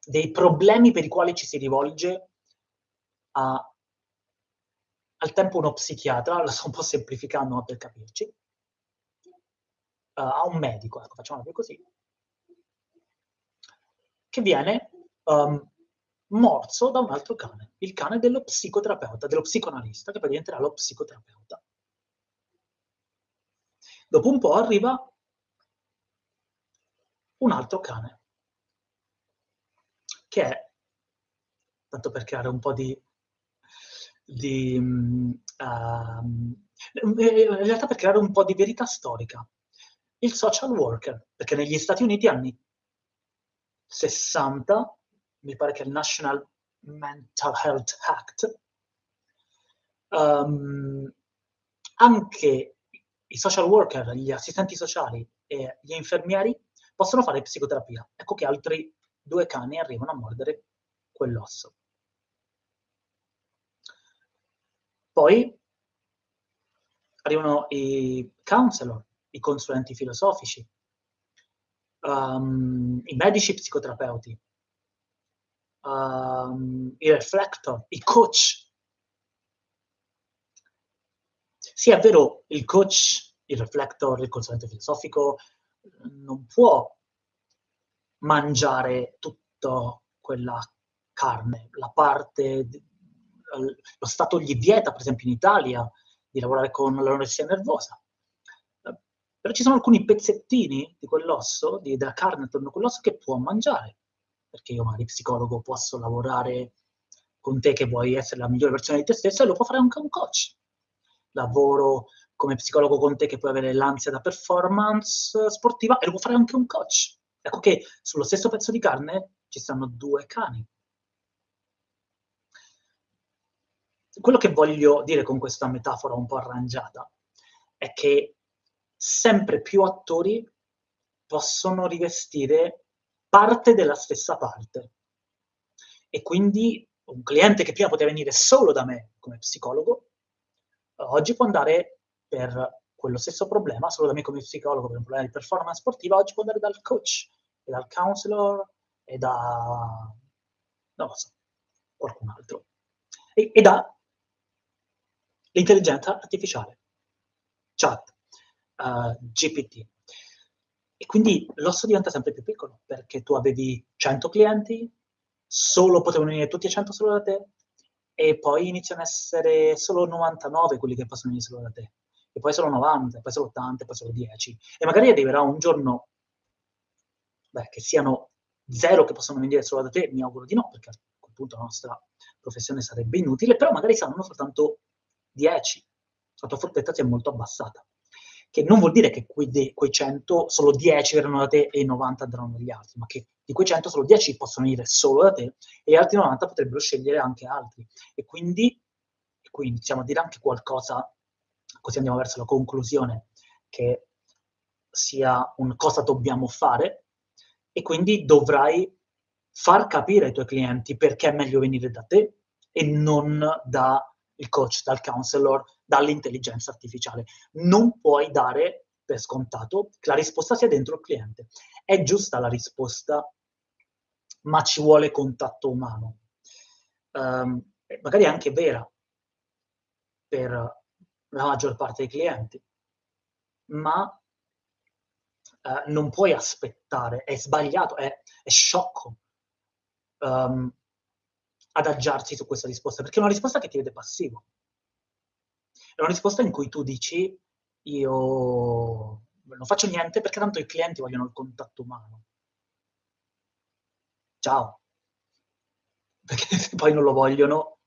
dei problemi per i quali ci si rivolge a, al tempo uno psichiatra, lo sto un po' semplificando ma per capirci, a un medico, ecco, facciamo così, che viene um, morso da un altro cane, il cane dello psicoterapeuta, dello psicoanalista, che poi diventerà lo psicoterapeuta. Dopo un po' arriva un altro cane, che è, tanto per creare un po' di, di um, in realtà per creare un po' di verità storica il social worker, perché negli Stati Uniti anni 60, mi pare che il National Mental Health Act, um, anche i social worker, gli assistenti sociali e gli infermieri possono fare psicoterapia. Ecco che altri due cani arrivano a mordere quell'osso. Poi arrivano i counselor, i consulenti filosofici, um, i medici psicoterapeuti, um, i reflector, i coach. Sì, è vero, il coach, il reflector, il consulente filosofico non può mangiare tutta quella carne, la parte, lo Stato gli vieta, per esempio in Italia, di lavorare con l'anoressia nervosa. Però ci sono alcuni pezzettini di quell'osso, di, della carne attorno a quell'osso, che può mangiare. Perché io, magari psicologo, posso lavorare con te che vuoi essere la migliore versione di te stesso e lo può fare anche un coach. Lavoro come psicologo con te che puoi avere l'ansia da performance sportiva e lo può fare anche un coach. Ecco che sullo stesso pezzo di carne ci stanno due cani. Quello che voglio dire con questa metafora un po' arrangiata è che sempre più attori possono rivestire parte della stessa parte. E quindi un cliente che prima poteva venire solo da me come psicologo, oggi può andare per quello stesso problema, solo da me come psicologo per un problema di performance sportiva, oggi può andare dal coach e dal counselor e da, non lo so, qualcun altro. E, e da l'intelligenza artificiale, chat, uh, eh, GPT. E quindi l'osso diventa sempre più piccolo, perché tu avevi 100 clienti, solo potevano venire tutti e 100 solo da te, e poi iniziano a essere solo 99 quelli che possono venire solo da te, e poi solo 90, e poi solo 80, e poi solo 10. E magari arriverà un giorno beh, che siano zero che possono venire solo da te, mi auguro di no, perché a quel punto la nostra professione sarebbe inutile, però magari saranno soltanto 10. La tua fortezza si è molto abbassata che non vuol dire che quei, quei 100, solo 10 verranno da te e i 90 andranno dagli altri, ma che di quei 100 solo 10 possono venire solo da te e gli altri 90 potrebbero scegliere anche altri. E quindi, e qui iniziamo a dire anche qualcosa, così andiamo verso la conclusione, che sia un cosa dobbiamo fare, e quindi dovrai far capire ai tuoi clienti perché è meglio venire da te e non dal coach, dal counselor, dall'intelligenza artificiale. Non puoi dare per scontato che la risposta sia dentro il cliente. È giusta la risposta, ma ci vuole contatto umano. Um, magari è anche vera per la maggior parte dei clienti, ma uh, non puoi aspettare, è sbagliato, è, è sciocco um, adagiarsi su questa risposta, perché è una risposta che ti vede passivo. È una risposta in cui tu dici io non faccio niente perché tanto i clienti vogliono il contatto umano. Ciao. Perché se poi non lo vogliono,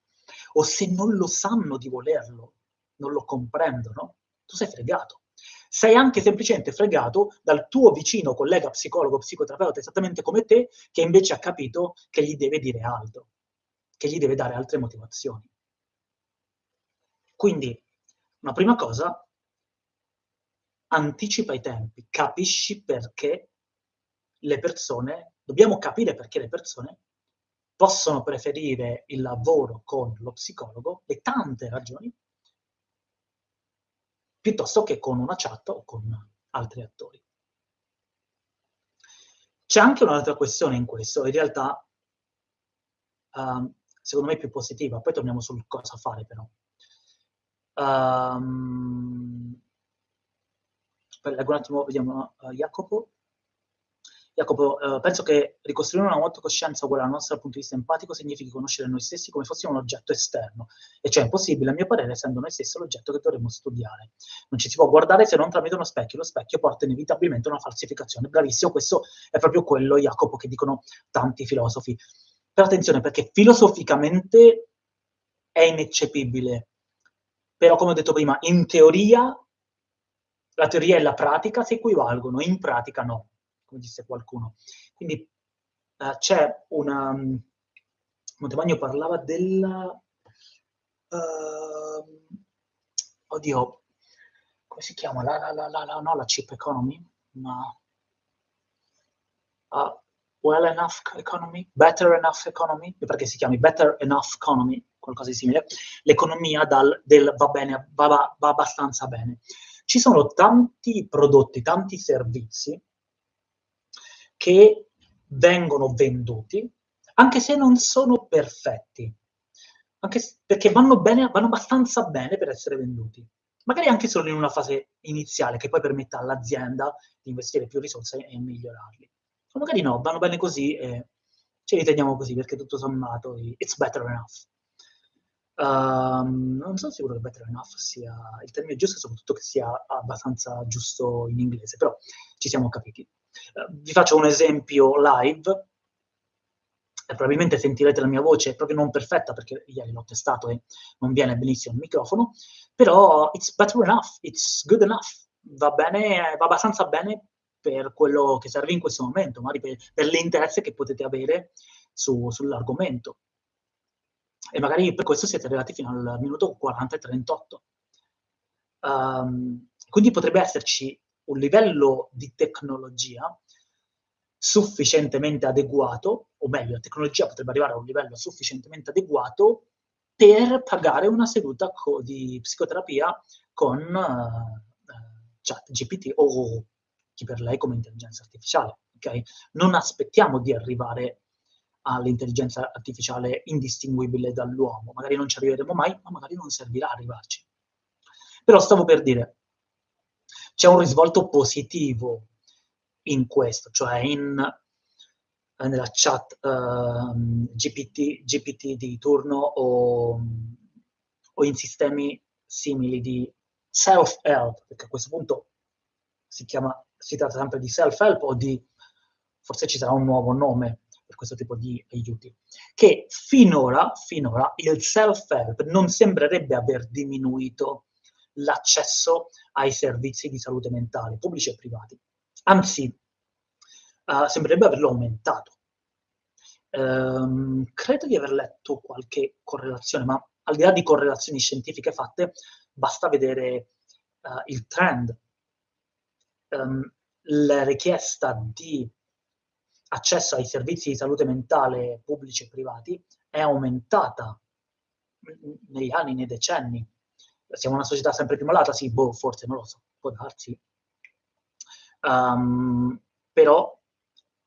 o se non lo sanno di volerlo, non lo comprendono, tu sei fregato. Sei anche semplicemente fregato dal tuo vicino collega psicologo, psicoterapeuta, esattamente come te, che invece ha capito che gli deve dire altro, che gli deve dare altre motivazioni. Quindi una prima cosa, anticipa i tempi, capisci perché le persone, dobbiamo capire perché le persone possono preferire il lavoro con lo psicologo, le tante ragioni, piuttosto che con una chat o con altri attori. C'è anche un'altra questione in questo, in realtà, uh, secondo me più positiva, poi torniamo sul cosa fare però. Um, leggo un attimo, vediamo uh, Jacopo. Jacopo, uh, penso che ricostruire una nuova coscienza uguale al nostro dal punto di vista empatico significhi conoscere noi stessi come fossimo un oggetto esterno, e cioè è impossibile, a mio parere, essendo noi stessi l'oggetto che dovremmo studiare. Non ci si può guardare se non tramite uno specchio, lo specchio porta inevitabilmente a una falsificazione. Bravissimo, questo è proprio quello, Jacopo, che dicono tanti filosofi. Però attenzione, perché filosoficamente è ineccepibile però come ho detto prima, in teoria la teoria e la pratica si equivalgono, in pratica no, come disse qualcuno. Quindi uh, c'è una... Um, Montevagno parlava della... Uh, oddio, come si chiama? La, la, la, la, no, la cheap economy, ma... Uh, well enough economy, better enough economy, perché si chiami better enough economy, qualcosa di simile, l'economia dal, del va bene, va, va, va abbastanza bene. Ci sono tanti prodotti, tanti servizi che vengono venduti, anche se non sono perfetti, anche perché vanno, bene, vanno abbastanza bene per essere venduti, magari anche solo in una fase iniziale che poi permetta all'azienda di investire più risorse e migliorarli. O magari no, vanno bene così e ce li teniamo così perché tutto sommato it's better enough. Um, non sono sicuro che better enough sia il termine giusto soprattutto che sia abbastanza giusto in inglese, però ci siamo capiti. Uh, vi faccio un esempio live, e probabilmente sentirete la mia voce proprio non perfetta perché ieri l'ho testato e non viene benissimo il microfono, però it's better enough, it's good enough, va bene, va abbastanza bene per quello che serve in questo momento, magari per, per l'interesse che potete avere su, sull'argomento e magari per questo siete arrivati fino al minuto 40 e 38. Um, ehm, quindi potrebbe esserci un livello di tecnologia sufficientemente adeguato, o meglio, la tecnologia potrebbe arrivare a un livello sufficientemente adeguato per pagare una seduta di psicoterapia con uh, chat GPT o chi per lei come intelligenza artificiale. Okay? Non aspettiamo di arrivare all'intelligenza artificiale indistinguibile dall'uomo. Magari non ci arriveremo mai, ma magari non servirà arrivarci. Però stavo per dire, c'è un risvolto positivo in questo, cioè in, nella chat uh, GPT, GPT, di turno o, o in sistemi simili di self-help, perché a questo punto si chiama, si tratta sempre di self-help o di, forse ci sarà un nuovo nome, questo tipo di aiuti, che finora, finora il self-help non sembrerebbe aver diminuito l'accesso ai servizi di salute mentale, pubblici e privati. Anzi, uh, sembrerebbe averlo aumentato. Um, credo di aver letto qualche correlazione, ma al di là di correlazioni scientifiche fatte, basta vedere uh, il trend. Um, la richiesta di accesso ai servizi di salute mentale pubblici e privati è aumentata negli anni, nei decenni. Siamo una società sempre più malata? Sì, boh, forse non lo so, può darsi. Um, però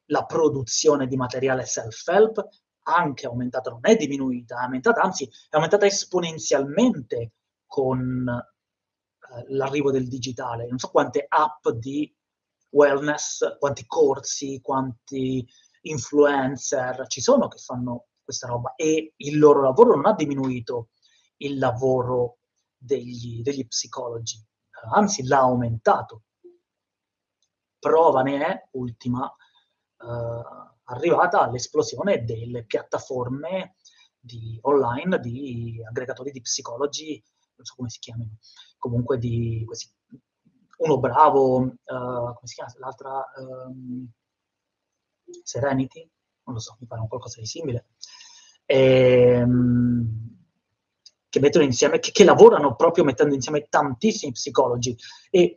la produzione di materiale self-help anche aumentato, non è diminuita, è aumentata, anzi è aumentata esponenzialmente con uh, l'arrivo del digitale. Non so quante app di wellness, quanti corsi, quanti influencer ci sono che fanno questa roba e il loro lavoro non ha diminuito il lavoro degli, degli psicologi, anzi l'ha aumentato. Prova ne è, ultima, eh, arrivata l'esplosione delle piattaforme di, online di aggregatori di psicologi, non so come si chiamano, comunque di questi uno bravo, uh, come si chiama l'altra? Um, Serenity? Non lo so, mi pare un qualcosa di simile. E, um, che mettono insieme, che, che, lavorano proprio mettendo insieme tantissimi psicologi. E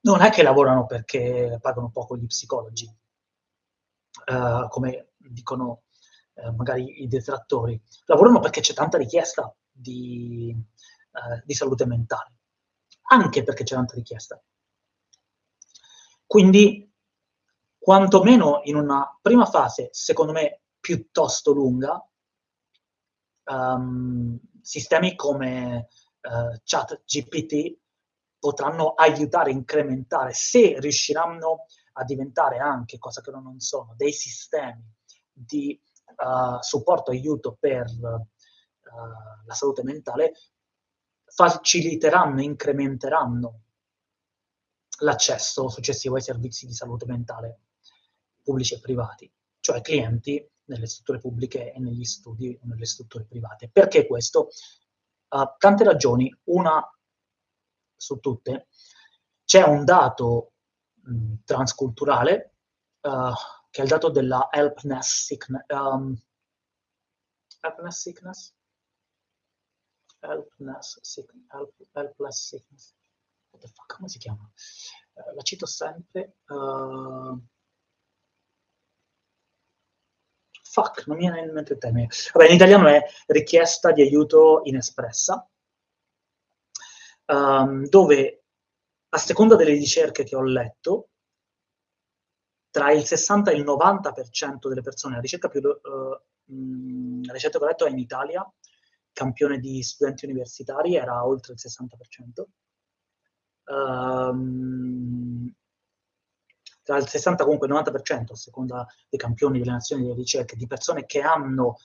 non è che lavorano perché pagano poco gli psicologi, uh, come dicono uh, magari i detrattori. Lavorano perché c'è tanta richiesta di, di salute mentale anche perché c'è tanta richiesta. Quindi, quantomeno in una prima fase, secondo me, piuttosto lunga, um, sistemi come uh, chat GPT potranno aiutare, incrementare, se riusciranno a diventare anche, cosa che non sono, dei sistemi di uh, supporto, aiuto per uh, la salute mentale, faciliteranno, incrementeranno l'accesso successivo ai servizi di salute mentale pubblici e privati, cioè clienti nelle strutture pubbliche e negli studi o nelle strutture private. Perché questo? Uh, tante ragioni, una su tutte, c'è un dato mh, transculturale uh, che è il dato della helpness sickness, um, helpness sickness? Helpless sickness, help, helpless sickness. What the fuck, come si chiama? Uh, la cito sempre. Uh, fuck, non mi viene in mente il termine. Vabbè, in italiano è richiesta di aiuto inespressa, um, dove a seconda delle ricerche che ho letto, tra il 60 e il 90% delle persone, la ricerca più... Uh, la ricerca che ho letto è in Italia, campione di studenti universitari era oltre il 60%. Um, tra il 60 comunque il 90%, a seconda dei campioni delle nazioni delle ricerche, di persone che hanno,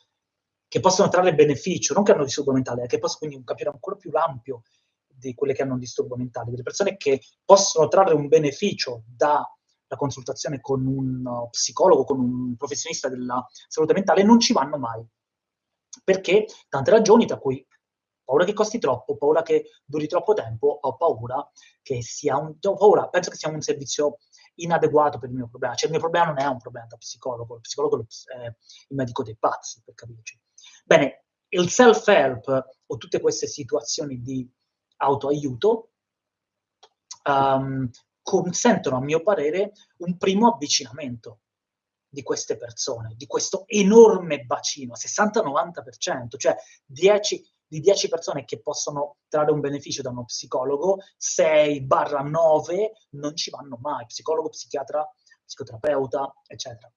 che possono trarre beneficio, non che hanno disturbo mentale, che possono quindi un capire ancora più ampio di quelle che hanno un disturbo mentale, delle persone che possono trarre un beneficio dalla consultazione con un psicologo, con un professionista della salute mentale, non ci vanno mai. Perché? Tante ragioni, tra cui paura che costi troppo, paura che duri troppo tempo, ho paura che sia un, paura, penso che sia un servizio inadeguato per il mio problema. Cioè il mio problema non è un problema da psicologo, il psicologo è il medico dei pazzi, per capirci. Bene, il self-help o tutte queste situazioni di autoaiuto um, consentono, a mio parere, un primo avvicinamento di queste persone, di questo enorme bacino, 60-90%, cioè 10, di 10 persone che possono trarre un beneficio da uno psicologo, 6-9 non ci vanno mai, psicologo, psichiatra, psicoterapeuta, eccetera.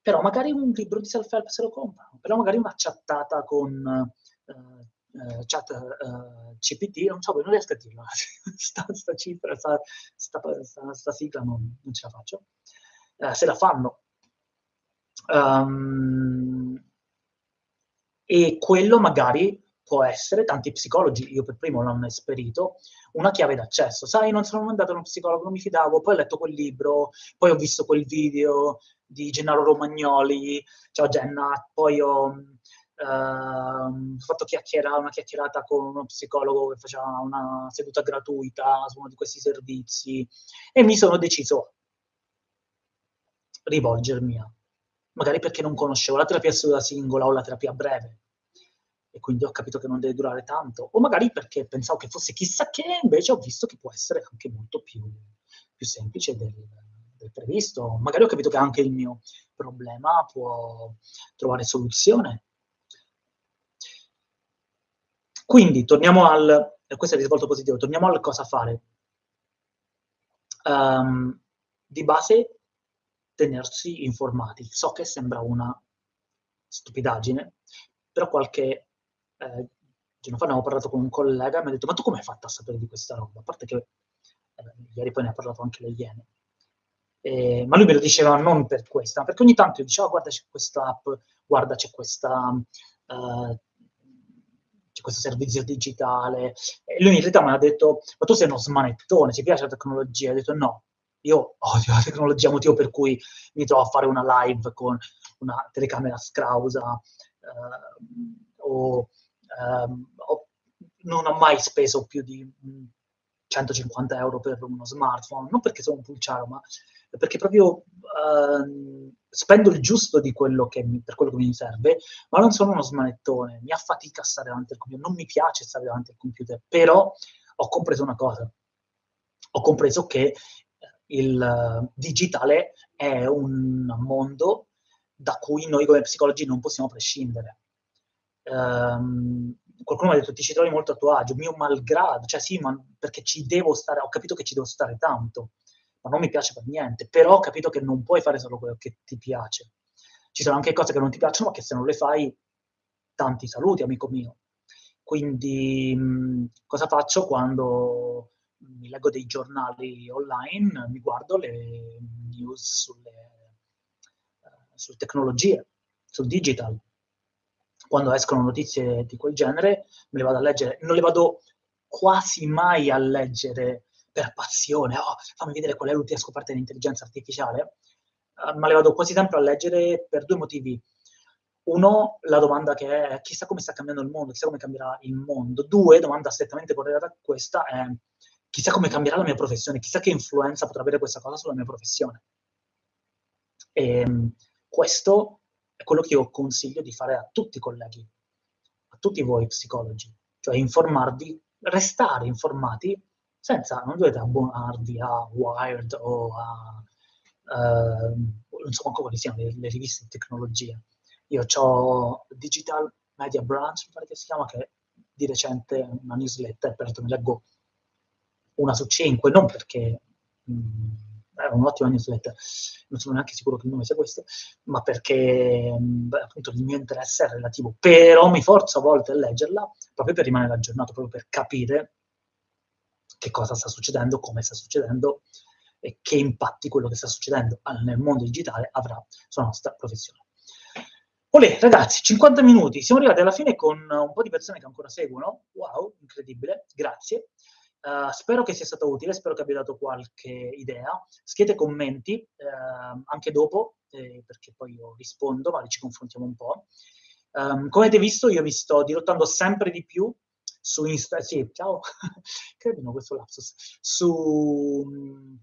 Però magari un libro di self-help se lo comprano, però magari una chattata con uh, Uh, chat uh, CPT, non so, non riesco a dirlo, sta, sta cifra, sta, sta, sta sigla non, non, ce la faccio. Uh, se la fanno, Um, e quello magari può essere, tanti psicologi, io per primo l'hanno esperito, una chiave d'accesso. Sai, non sono andato da uno psicologo, non mi fidavo, poi ho letto quel libro, poi ho visto quel video di Gennaro Romagnoli, ciao Genna, poi ho Uh, fatto chiacchiera, una chiacchierata con uno psicologo che faceva una seduta gratuita su uno di questi servizi e mi sono deciso a rivolgermi a magari perché non conoscevo la terapia seduta singola o la terapia breve, e quindi ho capito che non deve durare tanto, o magari perché pensavo che fosse chissà che, invece ho visto che può essere anche molto più, più semplice del, del previsto. Magari ho capito che anche il mio problema può trovare soluzione. Quindi torniamo al, questo è il risvolto positivo, torniamo al cosa fare. Um, di base tenersi informati. So che sembra una stupidaggine, però qualche eh, giorno fa ne avevo parlato con un collega e mi ha detto ma tu come hai fatto a sapere di questa roba? A parte che eh, ieri poi ne ha parlato anche le Iene. Eh, ma lui me lo diceva non per questo, ma perché ogni tanto io dicevo oh, guarda c'è questa app, guarda c'è questa... Uh, c'è questo servizio digitale. E lui in realtà mi ha detto, ma tu sei uno smanettone, ci piace la tecnologia? Ho detto no, io odio la tecnologia, motivo per cui mi trovo a fare una live con una telecamera scrausa eh, o, ehm, o, non ho mai speso più di 150 euro per uno smartphone, non perché sono un pulciaro, ma perché proprio eh, spendo il giusto di quello che mi, per quello che mi serve, ma non sono uno smanettone, mi affatica stare davanti al computer, non mi piace stare davanti al computer, però ho compreso una cosa, ho compreso che il eh, digitale è un mondo da cui noi come psicologi non possiamo prescindere. Um, qualcuno mi ha detto ti ci trovi molto a tuo agio, mio malgrado, cioè sì, ma perché ci devo stare, ho capito che ci devo stare tanto, ma non mi piace per niente, però ho capito che non puoi fare solo quello che ti piace. Ci sono anche cose che non ti piacciono, ma che se non le fai, tanti saluti, amico mio. Quindi mh, cosa faccio quando mi leggo dei giornali online, mi guardo le news sulle, uh, sulle tecnologie, sul digital. Quando escono notizie di quel genere, me le vado a leggere. Non le vado quasi mai a leggere per passione, oh, fammi vedere qual è l'ultima scoperta dell'intelligenza artificiale, uh, ma le vado quasi sempre a leggere per due motivi. Uno, la domanda che è chissà come sta cambiando il mondo, chissà come cambierà il mondo. Due, domanda strettamente correlata a questa è chissà come cambierà la mia professione, chissà che influenza potrà avere questa cosa sulla mia professione. E ehm, questo è quello che io consiglio di fare a tutti i colleghi, a tutti voi psicologi, cioè informarvi, restare informati senza, non dovete abbonarvi a Wired o a, uh, non so manco quali siano le, le, riviste di tecnologia. Io ho Digital Media Branch, mi pare che si chiama, che di recente una newsletter, per mi leggo una su cinque, non perché mh, mm, è un'ottima newsletter, non sono neanche sicuro che il nome sia questo, ma perché beh, appunto il mio interesse è relativo, però mi forzo a volte a leggerla proprio per rimanere aggiornato, proprio per capire che cosa sta succedendo, come sta succedendo e che impatti quello che sta succedendo nel mondo digitale avrà sulla nostra professione. Olè, ragazzi, 50 minuti, siamo arrivati alla fine con un po' di persone che ancora seguono, wow, incredibile, grazie. Uh, spero che sia stato utile, spero che abbia dato qualche idea. Scrivete commenti uh, anche dopo, eh, perché poi io rispondo, magari ci confrontiamo un po'. Um, come avete visto, io vi sto dirottando sempre di più su Insta, sì, ciao, credo questo lapsus, su um,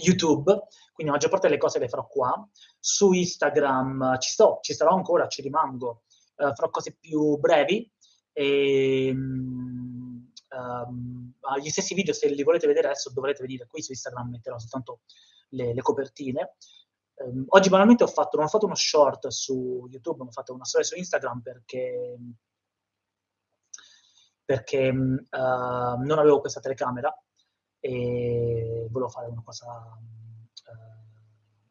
YouTube, quindi la maggior parte delle cose le farò qua. Su Instagram ci sto, ci starò ancora, ci rimango, uh, farò cose più brevi e um, um, gli stessi video, se li volete vedere adesso, dovrete venire qui su Instagram, metterò soltanto le, le copertine. Um, oggi banalmente ho fatto, non ho fatto uno short su YouTube, ma ho fatto una storia su Instagram perché, perché uh, non avevo questa telecamera e volevo fare una cosa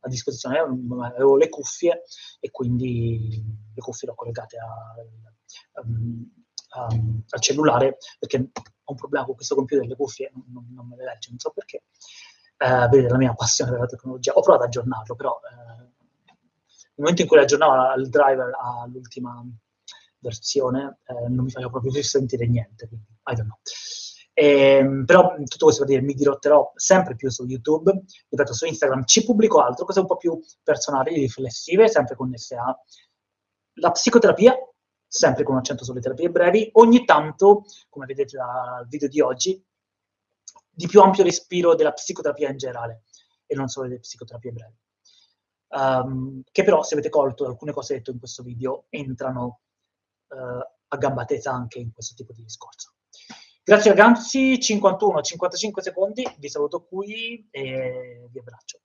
a disposizione, avevo le cuffie e quindi le cuffie le ho collegate a, um, um, al cellulare perché ho un problema con questo computer, le cuffie non, non me le legge, non so perché. Uh, vedete la mia passione per la tecnologia. Ho provato ad aggiornarlo, però uh, nel momento in cui aggiornavo il driver all'ultima versione eh, non mi faceva proprio più sentire niente, quindi I don't know. Eh, però tutto questo per dire, mi dirotterò sempre più su YouTube, ripeto, su Instagram ci pubblico altro, cose un po' più personali, riflessive, sempre connesse alla psicoterapia, sempre con un accento sulle terapie brevi, ogni tanto, come vedete dal video di oggi, di più ampio respiro della psicoterapia in generale, e non solo delle psicoterapie brevi. Um, che però, se avete colto alcune cose dette in questo video, entrano uh, a gamba tesa anche in questo tipo di discorso. Grazie ragazzi, 51-55 secondi, vi saluto qui e vi abbraccio.